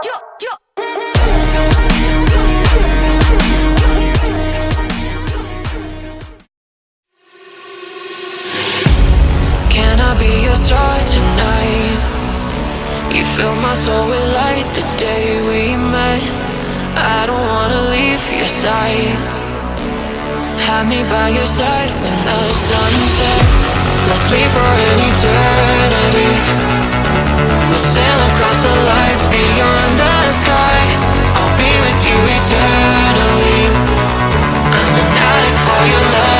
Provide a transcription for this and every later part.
Can I be your star tonight? You fill my soul with light the day we met. I don't wanna leave your side Have me by your side when the sun sets. Let's leave for an eternity your love.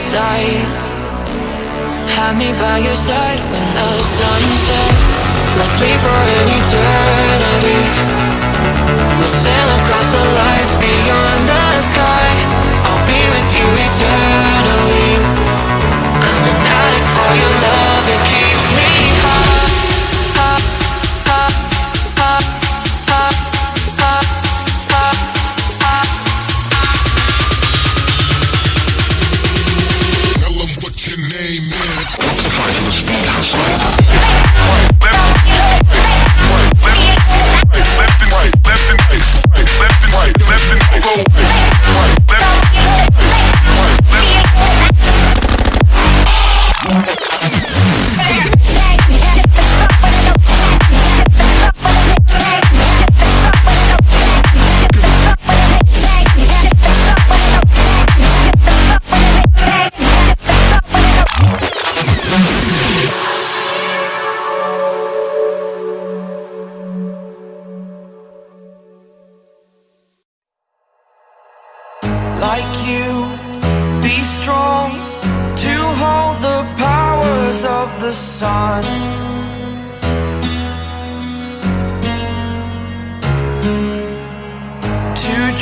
side. Have me by your side when the sun sets. Let's leave for an eternity. We'll sail across the lights beyond the sky. I'll be with you eternally.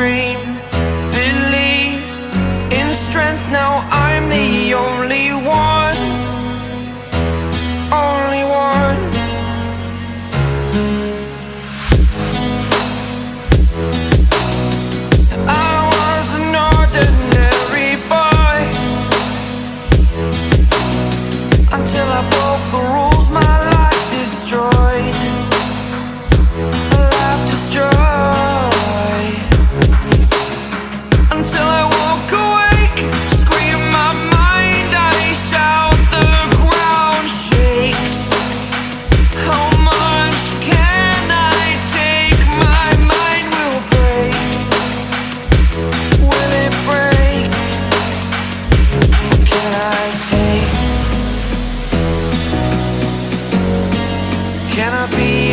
dream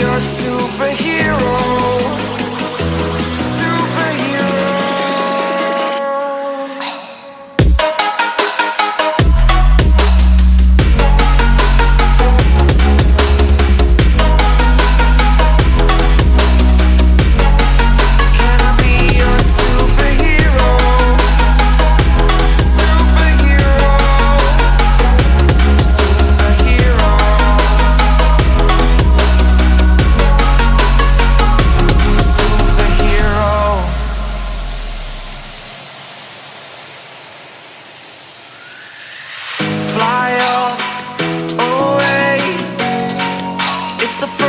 you're a superhero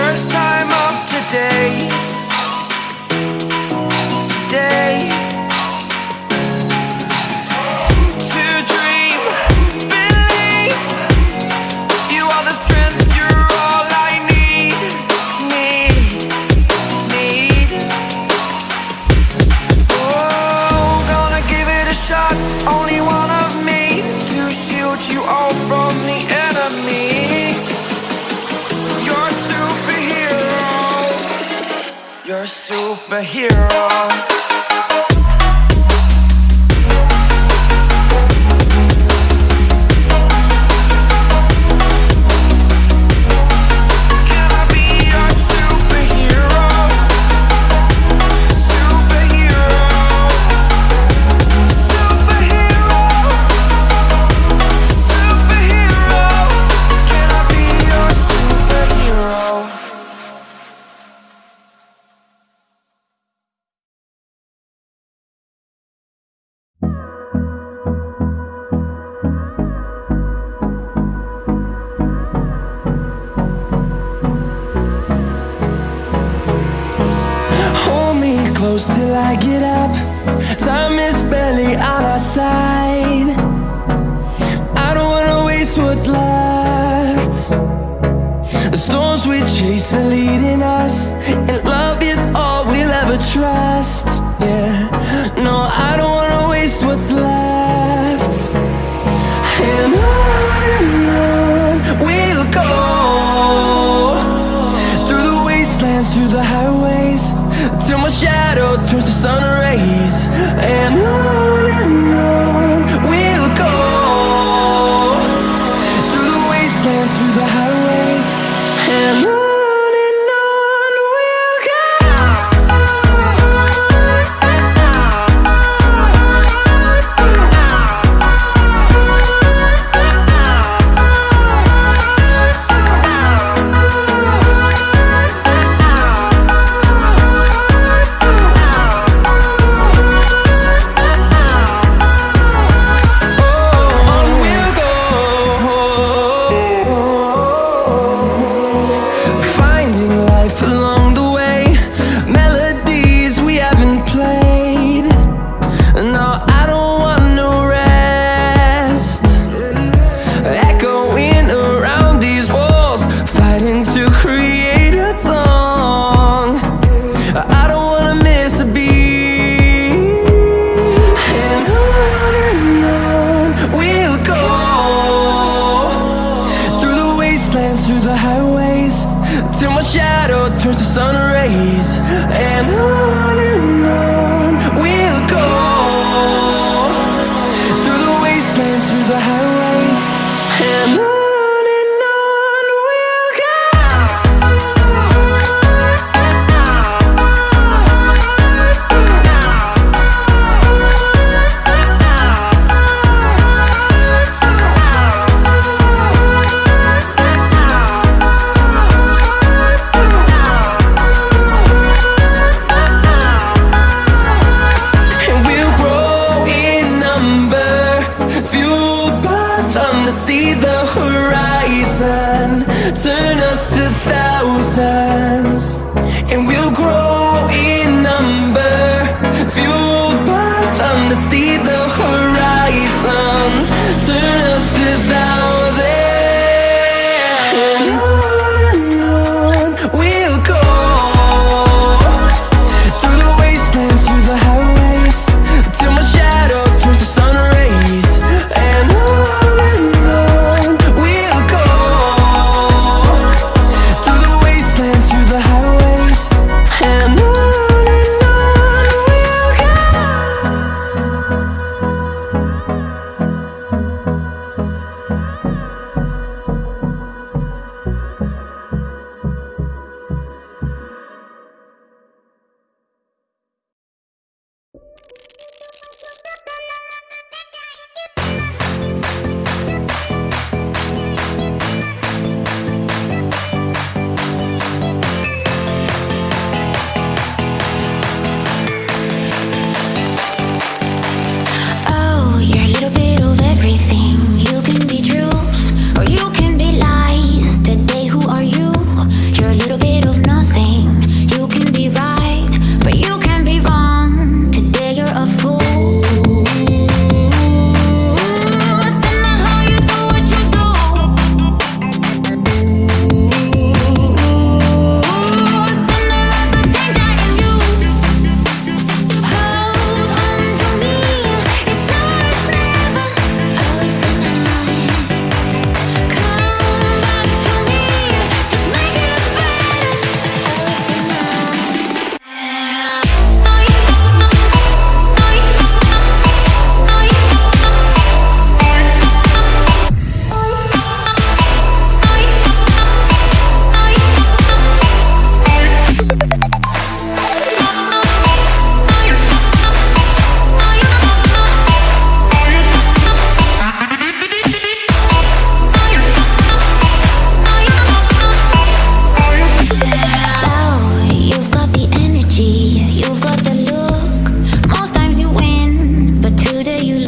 first time. here till I get up. Time is barely on our side. I don't wanna waste what's left. The storms we chase are leading us And love is all we'll ever trust. Yeah, no, I don't wanna waste what's left. And I just a thousand.